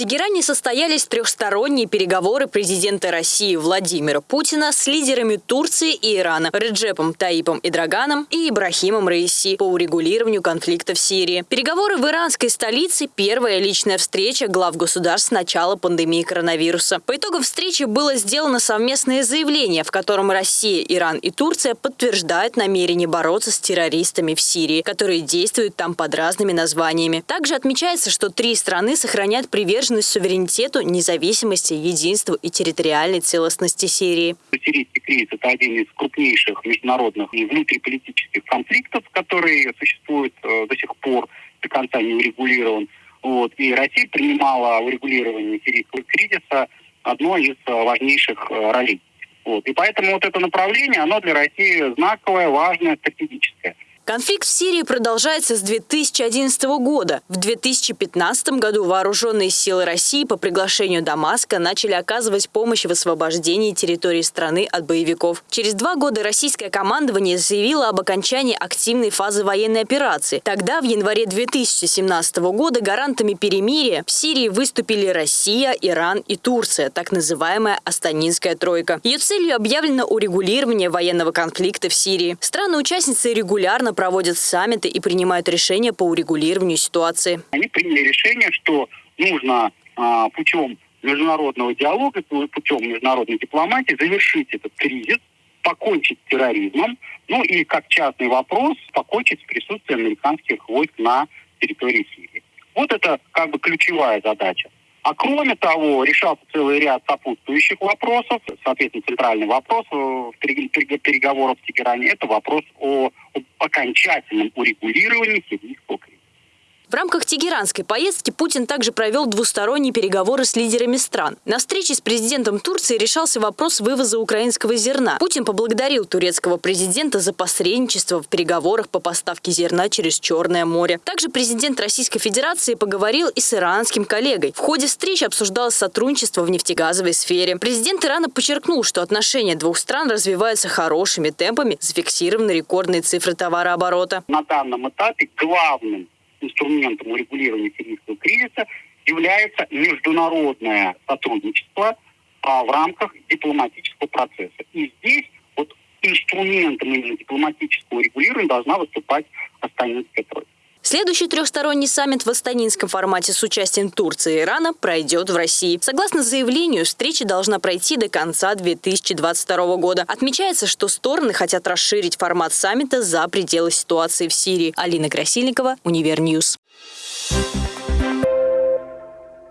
Тегеране состоялись трехсторонние переговоры президента России Владимира Путина с лидерами Турции и Ирана Реджепом Таипом Идраганом и Ибрахимом Раиси по урегулированию конфликта в Сирии. Переговоры в иранской столице – первая личная встреча глав государств с начала пандемии коронавируса. По итогам встречи было сделано совместное заявление, в котором Россия, Иран и Турция подтверждают намерение бороться с террористами в Сирии, которые действуют там под разными названиями. Также отмечается, что три страны сохраняют приверженность приверженность суверенитету, независимости, единству и территориальной целостности Сирии. Сирийский кризис – это один из крупнейших международных и внутриполитических конфликтов, которые существуют э, до сих пор, до конца не урегулирован. Вот. И Россия принимала урегулирование сирийского кризиса одной из э, важнейших э, ролей. Вот. И поэтому вот это направление, оно для России знаковое, важное, стратегическое. Конфликт в Сирии продолжается с 2011 года. В 2015 году вооруженные силы России по приглашению Дамаска начали оказывать помощь в освобождении территории страны от боевиков. Через два года российское командование заявило об окончании активной фазы военной операции. Тогда, в январе 2017 года, гарантами перемирия в Сирии выступили Россия, Иран и Турция, так называемая Астанинская тройка. Ее целью объявлено урегулирование военного конфликта в Сирии. Страны-участницы регулярно проводят саммиты и принимают решения по урегулированию ситуации. Они приняли решение, что нужно а, путем международного диалога, путем международной дипломатии завершить этот кризис, покончить с терроризмом, ну и как частный вопрос, покончить с присутствием американских войск на территории Сирии. Вот это как бы ключевая задача. А кроме того, решался целый ряд сопутствующих вопросов. Соответственно, центральный вопрос э, в переговорах в Тегеране – это вопрос о окончательном урегулировании кризиса. В рамках тегеранской поездки Путин также провел двусторонние переговоры с лидерами стран. На встрече с президентом Турции решался вопрос вывоза украинского зерна. Путин поблагодарил турецкого президента за посредничество в переговорах по поставке зерна через Черное море. Также президент Российской Федерации поговорил и с иранским коллегой. В ходе встречи обсуждалось сотрудничество в нефтегазовой сфере. Президент Ирана подчеркнул, что отношения двух стран развиваются хорошими темпами, зафиксированы рекордные цифры товарооборота. На данном этапе главным инструментом урегулирования сирийского кризиса является международное сотрудничество а, в рамках дипломатического процесса. И здесь вот инструментом именно дипломатического регулирования должна выступать Астанинская тройка. Следующий трехсторонний саммит в астанинском формате с участием Турции и Ирана пройдет в России. Согласно заявлению, встреча должна пройти до конца 2022 года. Отмечается, что стороны хотят расширить формат саммита за пределы ситуации в Сирии. Алина Красильникова, Универньюз.